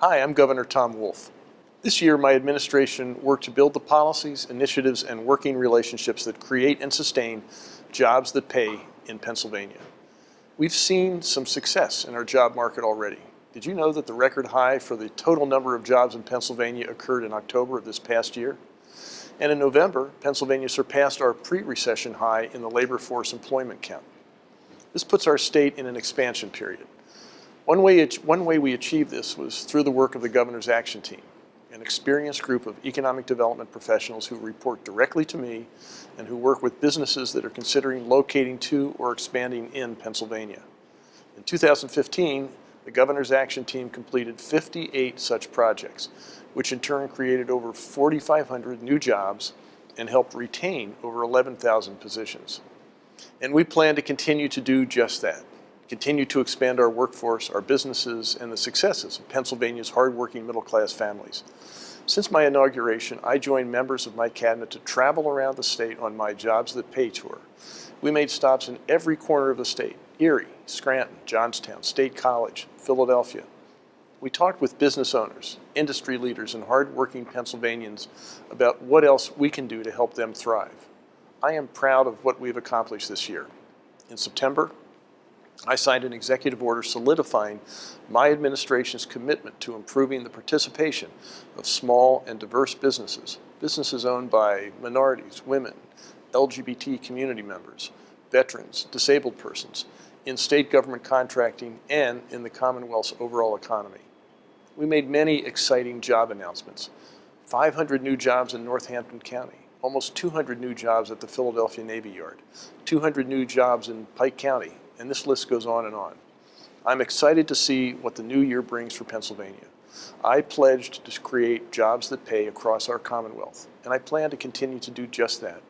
Hi, I'm Governor Tom Wolf. This year, my administration worked to build the policies, initiatives, and working relationships that create and sustain jobs that pay in Pennsylvania. We've seen some success in our job market already. Did you know that the record high for the total number of jobs in Pennsylvania occurred in October of this past year? And in November, Pennsylvania surpassed our pre-recession high in the labor force employment count. This puts our state in an expansion period. One way, one way we achieved this was through the work of the Governor's Action Team, an experienced group of economic development professionals who report directly to me and who work with businesses that are considering locating to or expanding in Pennsylvania. In 2015, the Governor's Action Team completed 58 such projects, which in turn created over 4,500 new jobs and helped retain over 11,000 positions. And we plan to continue to do just that continue to expand our workforce, our businesses, and the successes of Pennsylvania's hardworking middle-class families. Since my inauguration, I joined members of my cabinet to travel around the state on my Jobs That Pay tour. We made stops in every corner of the state, Erie, Scranton, Johnstown, State College, Philadelphia. We talked with business owners, industry leaders, and hardworking Pennsylvanians about what else we can do to help them thrive. I am proud of what we've accomplished this year. In September, I signed an executive order solidifying my administration's commitment to improving the participation of small and diverse businesses, businesses owned by minorities, women, LGBT community members, veterans, disabled persons, in state government contracting, and in the Commonwealth's overall economy. We made many exciting job announcements. 500 new jobs in Northampton County, almost 200 new jobs at the Philadelphia Navy Yard, 200 new jobs in Pike County, and this list goes on and on. I'm excited to see what the new year brings for Pennsylvania. I pledged to create jobs that pay across our Commonwealth, and I plan to continue to do just that.